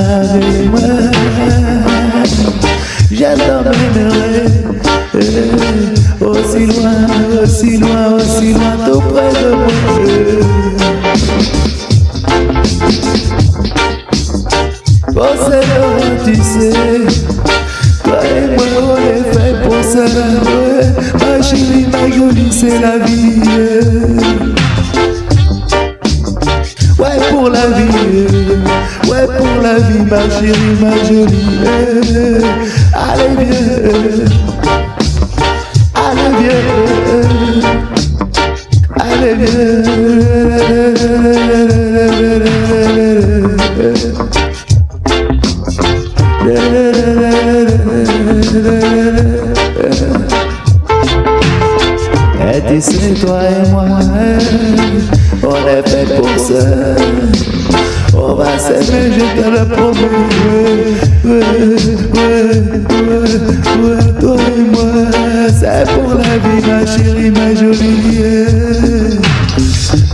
Avec moi Je t'emmènerai Aussi loin, aussi loin, aussi loin Tout près de moi. C'est tu sais. Toi et moi on est fait pour ça Ma chérie, ma jolie, c'est la vie. Ouais pour la vie ma chérie, ma jolie Allez viens Allez viens Allez viens et tu sais, toi et moi, on est fait pour ça. Va s'aimer, je te le promets. toi et moi, c'est pour la vie, ma chérie, ma jolie.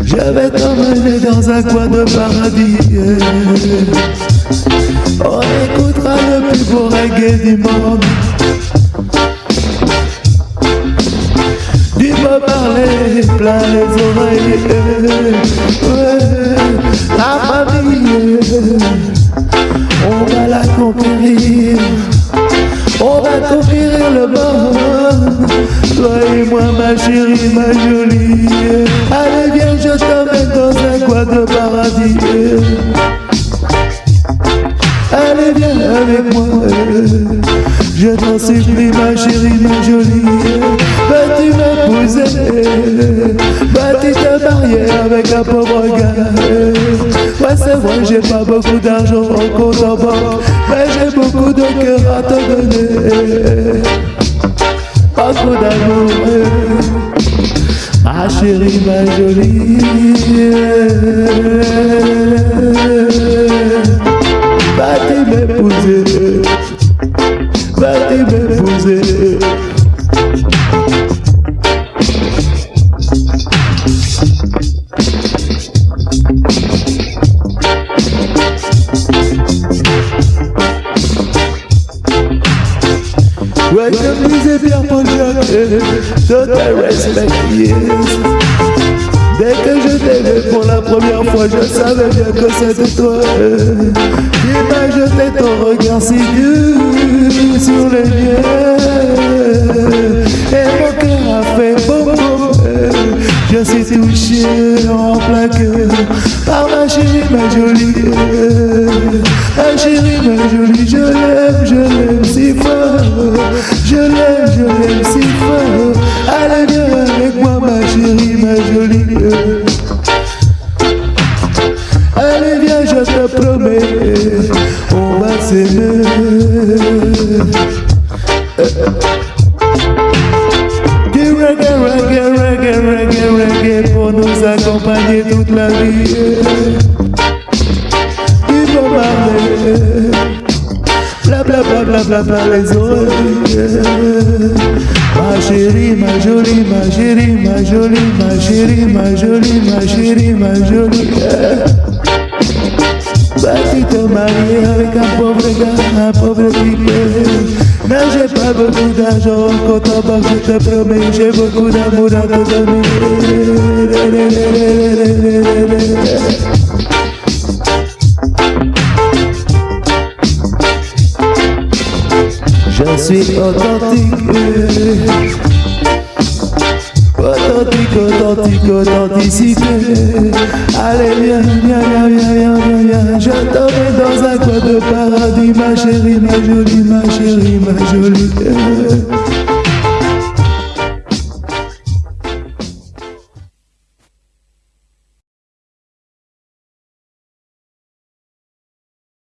Je vais t'emmener dans un coin de paradis. On écoutera le plus beau reggae du monde Du me parler plein les oreilles La famille chérie, ma jolie. Allez viens je t'emmène dans un coin de paradis. Allez viens avec moi. Je t'en supplie ma chérie, ma jolie. Vas-tu m'épouser Vas-tu te marier avec un pauvre gars Ouais c'est vrai j'ai pas beaucoup d'argent en compte en banque Mais j'ai beaucoup de cœur à te donner Beaucoup d'amour. Ma chérie, ma jolie. Va-t-il m'épouser Va-t-il m'épouser Comme disait Pierre-Paul Jacques, de te respect. Dès que je t'ai vu pour la première fois, je savais bien que c'était toi. Tu m'as jeté ton regard si dur sur les miens. Et mon cœur a fait boum. Je suis touché en plein cœur par ma chérie, ma jolie. Ma chérie, ma jolie, je l'aime, je l'aime si fort. Je l'aime, je l'aime si fort. Allez, viens avec moi, ma chérie, ma jolie. Allez, viens, je te promets, on va s'aimer. Reggae, reggae, reggae, reggae, reggae pour nous accompagner toute la vie. Bob Marley, bla bla bla bla les oreilles. Ma chérie, ma jolie, ma chérie, ma jolie, ma chérie, ma jolie, ma chérie, ma jolie. Vas-tu te marier avec un pauvre gars, un pauvre type Mais j'ai pas beaucoup d'argent en compte en banque, je te promets, à te donner Je suis authentique. Authentique, authentique, authenticité. Allez viens, viens, viens, viens, viens, viens, Je t'emmène dans un coin de paradis Ma chérie, ma jolie, ma chérie, ma jolie